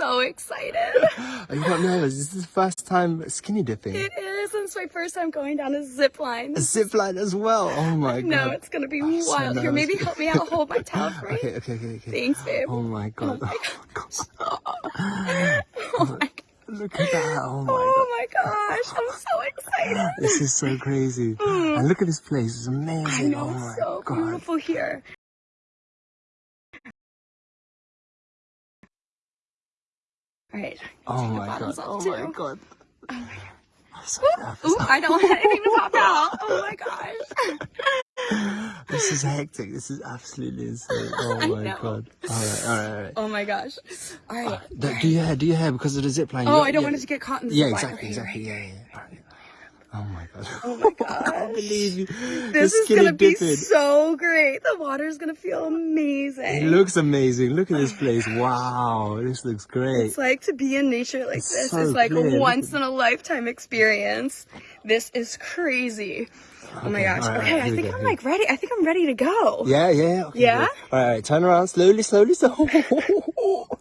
so excited. Are you not nervous? This is the first time skinny dipping. It is. It's my first time going down a zip line. A zip line as well. Oh my No, god. it's gonna be oh, so wild. Here, maybe help me out. Hold my towel for Okay, okay, okay, okay. Thanks, babe. Oh my oh god. my Oh my god. Oh look at that. Oh my god. Oh my gosh, I'm so excited. This is so crazy. Mm. And look at this place. It's amazing. I know oh it's my so god. beautiful here. All right. Oh, oh my god. Oh my god. Oh my I'm so Ooh, nervous. I don't want anything to pop out. Oh my gosh. This is hectic. This is absolutely insane. Oh my god. Alright, alright, alright. Oh my gosh. All right. Uh, do do your hair, do your hair because of the zip line. Oh, I don't want it to get caught in the Yeah, zip line. exactly, Okay, exactly. Yeah, yeah. Oh my god. Oh my god. I can't believe you. This is gonna be dipping. so great. The water's gonna feel amazing. It looks amazing. Look at this place. Wow, this looks great. It's like to be in nature like It's this so is like clear. a once in a lifetime experience. This is crazy. Oh my gosh. right, okay, I think go, I'm like ready. I think I'm ready to go. Yeah, yeah. Okay, Yeah? good. All right, turn around slowly, slowly, slowly.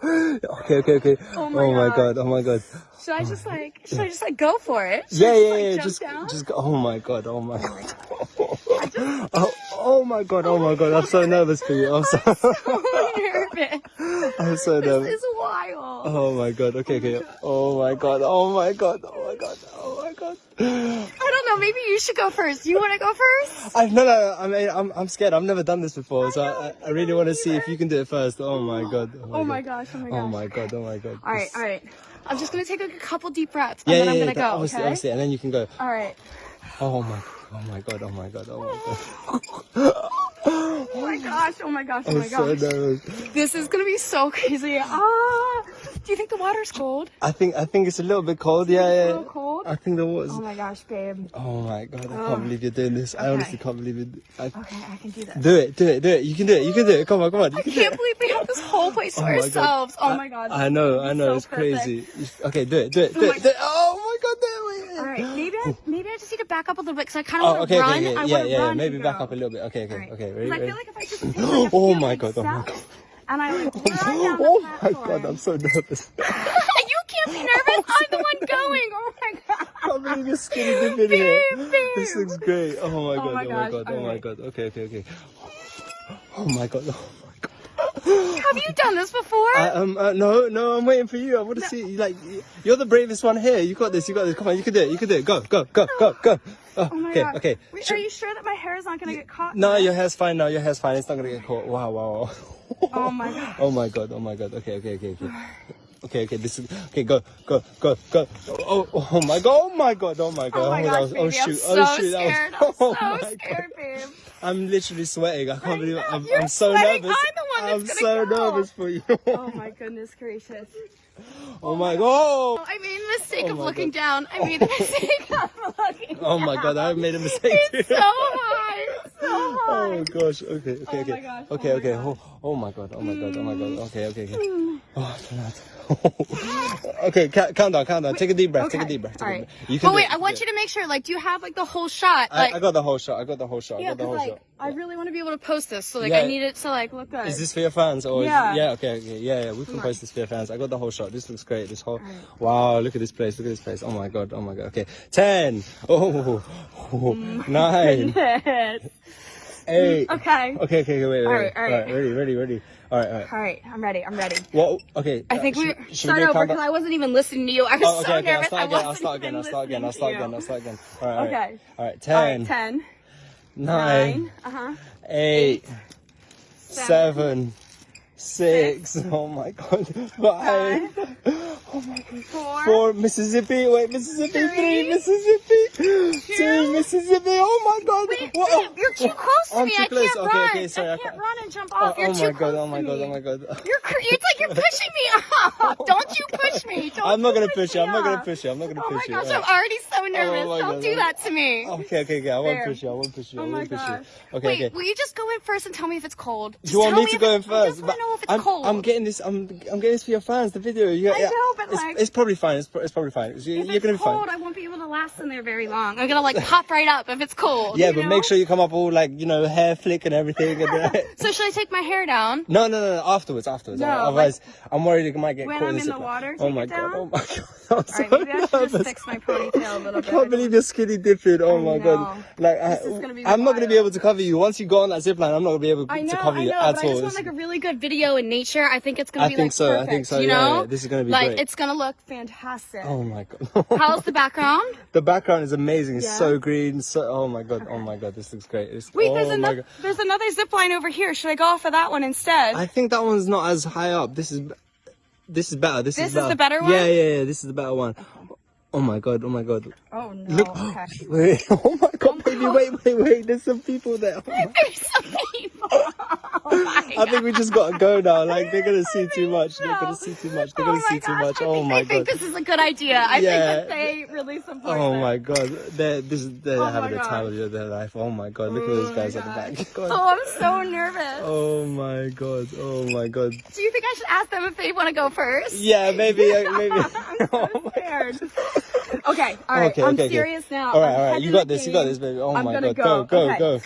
okay, okay, okay. Oh my oh my God. god. Oh my god. Should I just like should I just like go for it? Should Yeah, I yeah, like, yeah. jump Just, down? just go. Oh my god. Oh my god. oh, oh my god. Oh my god. I'm so nervous for you. I'm so, so nervous. I'm so nervous. This is wild. Oh my god. Okay, okay. Oh my god. Oh my god. Oh my god. Oh my god. I don't know. Maybe you should go first. You want to go first? I no no. I mean, I'm I'm scared. I've never done this before, so know, I, I really want to see if you can do it first. Oh my god. Oh my gosh. Oh my gosh. Oh my god. Oh my god. All right. All right. I'm just gonna take like a couple deep breaths and Yeah, then yeah, I'm gonna that- go. obviously, okay. obviously, and then you can go. All right. Oh my. Oh my god. Oh my god. Oh my god. Oh my gosh. Oh my gosh. Oh I'm my so gosh. nervous. This is gonna be so crazy. Ah. Do you think the water's cold? I think I think it's a little bit cold. Yeah, It's a yeah. I think there was. Oh my gosh, babe. Oh my god! I Ugh. can't believe you're doing this. I honestly can't believe it. I, Okay, I can do this. do it, do it, do it. You can do it. You can do it. Come on, come on. You I can can't believe we have this whole place to Oh my God. ourselves. Oh my god. I know, I know. So it's perfect. crazy. Okay, do it, do it, oh do Oh it. do it. Oh my god! Do it. All right, maybe I maybe I just need to back up a little bit because I kind of Oh, want okay, to run. okay, okay. I Yeah, yeah. run. Maybe back up a little bit. Okay, okay, right. okay. 'Cause Ready, I feel like if I just take oh like Oh my God, oh my steps and I like run down the Oh my god! I'm so nervous. you nervous. I'm the one going. Oh my god. I can't believe you're skinny dipping here. Babe, babe. This looks great. Oh my god! my Oh my god! Oh my god! Okay, okay, okay. Oh my god! Oh my god! Have you done this before? I, um, uh, no, no, I'm waiting for you. I want to see. Like, you're the bravest one here. You got this. You got this. Come on, you can do it. You can do it. Go, go, go, go, go. Oh, oh my okay, god. okay. Wait, are you sure that my hair is not gonna get caught? No, your hair's fine No, Your hair's fine. It's not gonna get caught. Wow, wow, wow. Oh my god. Oh my god. Oh my god. Okay, okay, okay, okay. Okay, okay. This is okay. Go, go, go, go. Oh, oh, oh my god. Oh my god. Oh my god. Oh my oh, oh, baby, oh shoot. I'm so oh shoot. scared. Was, I'm oh so my scared, god. babe. I'm literally sweating. I can't I believe know, I'm, I'm so sweating. nervous. I'm the one that's I'm so go. nervous for you. Oh my goodness gracious. oh, oh my god. I made the mistake Oh of looking God. down. I made the mistake of looking Oh my god, I made a mistake. It's. It's so. Oh gosh. Okay. Okay. Oh okay. gosh, oh Okay. my okay. Oh, oh my god. Oh my god. Oh my god. Okay. Okay. Okay. Oh, okay. Calm down. Calm down. Take a deep breath. Take a deep breath. Take All right. deep breath. You can But wait, I want can you to make sure, like, do you have like the whole shot? Like, I, I got the whole shot. I got the whole shot. I yeah, got the whole like, shot. I really want to be able to post this, so like, Yeah. I need it to like look good. Is this for your fans or Yeah. Is, yeah. Okay. Okay. Yeah. Yeah. We can post this for your fans. I got the whole shot. This looks great. This whole. Alright. Wow. Look at this place. Look at this place. Oh my god. Oh my god. Okay. Ten. Oh. oh, Nine. Eight. Okay. Okay. Okay. okay wait. Wait. Alright, wait. alright. Ready. Ready. Ready. All right. All right. All right, I'm ready. I'm ready. Well. Okay. I uh, think we should- start over because I wasn't even listening to you. I was Oh, okay, so okay, I'll nervous. start I again, I'll start again, I'll start again, I'll start again. I'll start again. All right, all right. Okay. All right, All right, 10, ten, 9, nine, uh huh, 8, seven, 7, 6, oh my god, 5, oh my god, four, 4, Mississippi, wait, Mississippi, 3, Three, Mississippi, 2, two. Mississippi, oh my god, Wait, babe, you're too close to me. too I close. can't Okay, run. okay, sorry, I can't run and jump Oh, off. You're oh too my god, oh close oh my god, oh my god. You're it's like you're pushing me off. Oh Don't you push me. Don't I'm not gonna push you. I'm not gonna push you. I'm not gonna oh push you. Oh my gosh, I'm already so nervous. my Don't God, do oh. that to me. Okay, okay, okay. I won't There. push you. I won't push you. I Oh won't push gosh. you. Okay, Wait, okay. will you just go in first and tell me if it's cold? Just you want me to go in I first? Just want to know if it's I'm, cold. I'm getting this. I'm I'm getting this for your fans. The video. You, I yeah, know, but, it's, like- it's probably fine. It's, it's probably fine. You, if you're it's gonna be cold, fine. I won't be able to last in there very long. I'm gonna like pop right up if it's cold. Yeah, but know? make sure you come up all like you know hair flick and everything. And, uh, So should I take my hair down? no, no, no, no. Afterwards, afterwards. No, Otherwise, I'm worried it might get when I'm in, the water, Oh my god! Oh my god! I'm so Alright, maybe I should just fix my ponytail a little I bit. can't believe you're skinny dipping. Oh I my know. god! Like, I, gonna I'm not gonna be able to cover you once you go on that zip line. I'm not gonna be able I to know, cover I you know, at but I all. just want like a really good video in nature. I think it's gonna I be think like so, I think so, You know, yeah, this is gonna be like great. it's gonna look fantastic. Oh my god! How's the background? The background is amazing. It's Yeah? so green. So oh my god. Oh my god. This looks great. It's, Wait, oh there's my another god. there's another zip line over here. Should I go off of that one instead? I think that one's not as high up. This is this is better. This, This is is better. the better one? Yeah, yeah, yeah. This is the better one. Oh my god. Oh my god. oh no. Look. Okay. Wait. Oh my god, oh baby. Wait, wait, wait. There's some people there. Oh my- There's some people. Oh I think we just gotta go now. Like they're gonna see too much. They're gonna see too much. They're Oh gonna my see too much. Oh my they think this is a good idea. I Yeah. think that they really support Oh my god, they're this is they're Oh having the time of their life. Oh my god, look at those Oh guys at the back. God. Oh, I'm so nervous. Oh my god, oh my god. Do you think I should ask them if they want to go first? Yeah, maybe, uh, maybe. I'm oh so my scared. Okay, all right. Okay, I'm okay, okay. serious now. All right, all right. You got this. You got this, baby. Oh I'm my god, go, go. go, Okay.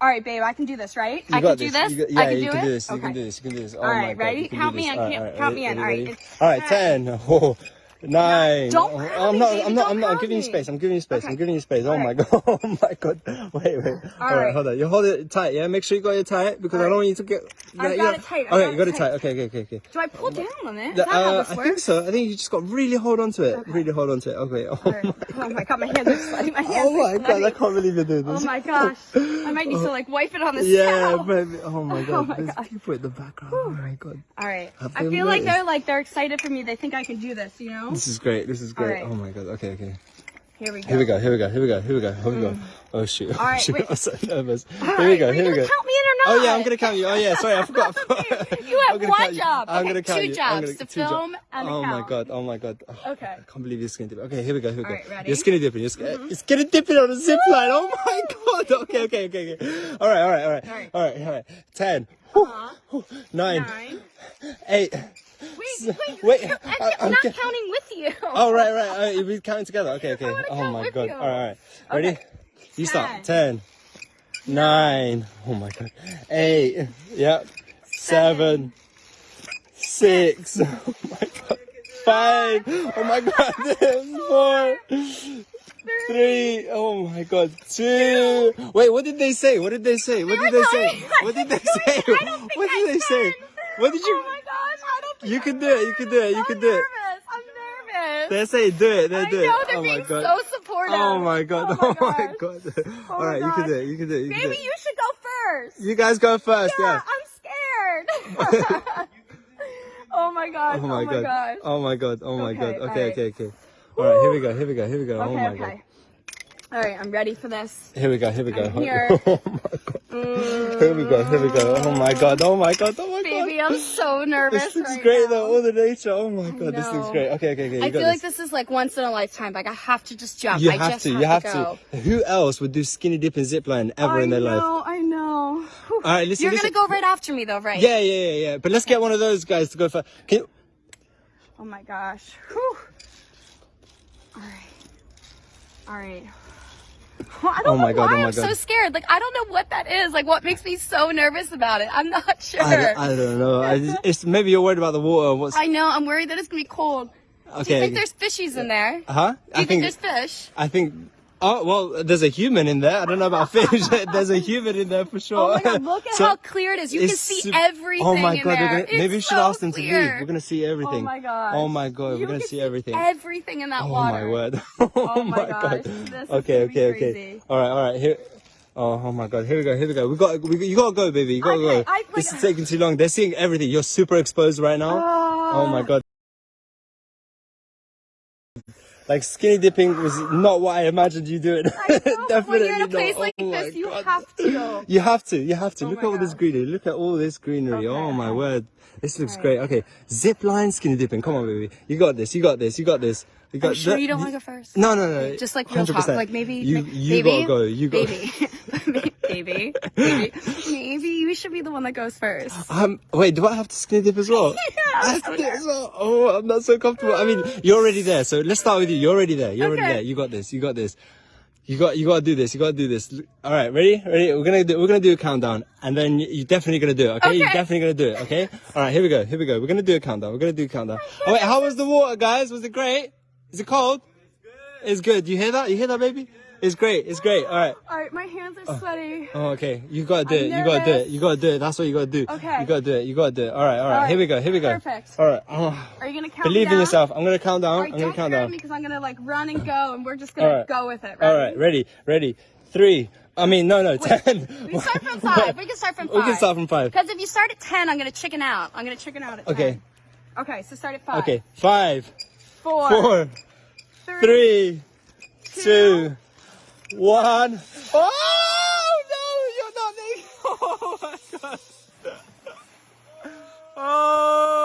All right, babe. I can do this, right? You I can do this. Got, yeah, I can you do can it. do this. You can do this. You can do this. Oh All right, ready? Count me this. in, count- me in. All right. All right. ten. Oh, nine. Don't Oh, crowd I'm me, not. baby, I'm not. don't I'm not. I'm giving you space. I'm giving you space. I'm giving you space. Oh All my god. Oh my god. Wait, wait. All right, right. hold on. You hold it tight. Yeah. Make sure you got it tight because I don't want you to get. I've yeah, got yeah. it tight, Okay, got you got it tight. Okay, okay, okay, okay. Do I pull down on it? Is The- that how uh, I think so. I think you just got really hold on to it. Really hold on to it. Okay. Oh All right. Oh my god, my hands are sweaty. My hands Oh my god. I can't believe you're doing this. Oh my gosh. I might need to like wipe it on this Yeah, baby. Oh my god. my There's people in the background. Oh my god. All right. I feel like they're like they're excited for me. They think I can do this, you know? This is great. This is great. right. Oh my god. Okay, okay. Here we go. Here we go. Here we go. Here we go. Here we go. Here we go. Oh shoot. All right, Shoot, wait. I'm so nervous. All here we go. Here we go. count me in or not? Oh yeah, I'm gonna count you. Oh yeah, sorry, I forgot. You have one count job. I'm gonna count two you. I'm jobs, gonna- to film and Oh my god. Oh my god. Oh, Okay. I can't believe you're skinny dipping. Okay, here we go. Here we go. All right, ready? You're skinny dipping. You're, sk- you're skinny dipping on a zip line. Oh my god. Okay, okay, okay, okay. All right, all right, all right, All right. all right, all right. Ten, Uh-huh. nine, Nine. eight. Wait, wait, Wait, I'm, uh, I'm not counting with you. Oh right, right. Uh, all right, we counting together. Okay, okay. Oh my god. you. All right, all right. Ready? Okay. You start. Ten. Nine. Oh my god. Eight. Yep. Seven. Six. Oh my god. Five. Oh my god. Four. Three. Oh my god. Two. Wait, what did they say? What did they say? What did they say? What did they say? I don't think What did they say? What did you? Oh, You can do it. You can do it. You can do it. nervous. I'm nervous. They say do it. They do it. oh my being god. so supportive. Oh my god. Oh Oh my god. Oh All right, you can do it. You can do it. You can do Baby, it. you should go first. You guys go first. yeah. I'm scared. oh my gosh. Oh my god. Oh my god. Oh my Okay, god. Okay, alright. okay, okay. All right, here we go. Here we go. Here we go. oh my okay. god. All right, I'm ready for this. Here we go. Here we go. I'm here. Oh my god. Here we go. Here we go. Oh my god. Oh my god. Oh my god. I'm so nervous. This looks right great now. though. All the nature. Oh my god. This looks great. Okay, okay, okay. You I feel like this. this is like once in a lifetime. Like I have to just jump. You I have just to. You have to. to. Who else would do skinny dip and zip line ever I in their know, life? I know. All right, listen. You're listen. gonna go right after me though, right? Yeah, yeah, yeah, yeah. But let's get one of those guys to go for. Can you, Oh my gosh. Whew. All right. All right. I don't Oh my know God, why oh my I'm so scared. Like I don't know what that is. Like what makes me so nervous about it. I'm not sure. I, don't- I don't know. I just, it's maybe you're worried about the water. What's I know. I'm worried that it's gonna be cold. okay? Do you think there's fishies in there? Uh huh? Do I you think, think, there's fish? I think. Oh well, there's a human in there. I don't know about fish. there's a human in there for sure. Oh my god, look at So, how clear it is. You can see everything Oh my in god, there. gonna, maybe we should so ask them to leave. We're gonna see oh everything. Oh my god. Oh my god, You we're gonna see everything. Everything in that oh water. Oh, oh my word. Oh my gosh, god. this is okay, okay, okay. All right, all right. Here. Oh, oh my god. Here we go. Here we go. We got. We, you gotta go, baby. You gotta Okay, go. I- this is taking too long. They're seeing everything. You're super exposed right now. Ah. Oh my god. Like skinny dipping was not what I imagined you doing. I know, but when you're in a not. like Oh this, you have to. You have to, you have to. Oh Look at all this greenery. Look at all this greenery. Okay, oh my word. This looks Alright. great. Okay. Zip line skinny dipping. Come on, baby. You got this. You got this. You got this. You got you sure that- you don't want to go first? No, no, no. Just like real talk, 100%. like maybe You, you maybe, gotta go. You baby, baby, baby, maybe you should be the one that goes first. Um, wait, do I have to skinny dip as well? I have to dip as well. Oh, I'm not so comfortable. I mean, you're already there, so let's start with you. You're already there. You're already there. You got this. You got this. You got. You got to do this. You got to do this. All right, ready? Ready? We're gonna do. We're gonna do a countdown, and then you- you're definitely gonna do it. Okay? You're definitely gonna do it. Okay? All right. Here we go. Here we go. We're gonna do a countdown. We're gonna do a countdown. Oh wait, how was the water, guys? Was it great? Is it cold? It's good. You hear that? You hear that, baby? It's great. It's great. All right. All right, my hands are oh. sweaty. Oh, okay. You gotta do it. You gotta do it. You gotta do it. That's what you gotta do. Okay. You gotta do it. You gotta do it. All right. All right. All Here we go. Here we go. Perfect. All right. Oh, Are you gonna count? believe in yourself. I'm gonna count down. All right, I'm gonna count down. me because I'm gonna like run and go, and we're just gonna All right. go with it. All Ready? right. Ready. Ready. Three. I mean, no, no. Ten. We can start from five. We can start from five. We can start from five. Because if you start at ten, I'm gonna chicken out. I'm gonna chicken out at Okay. 10. Okay, Okay. so start at five. Okay. Five, Four. four, three, two, one. Oh no! You're not there. Oh my god. Oh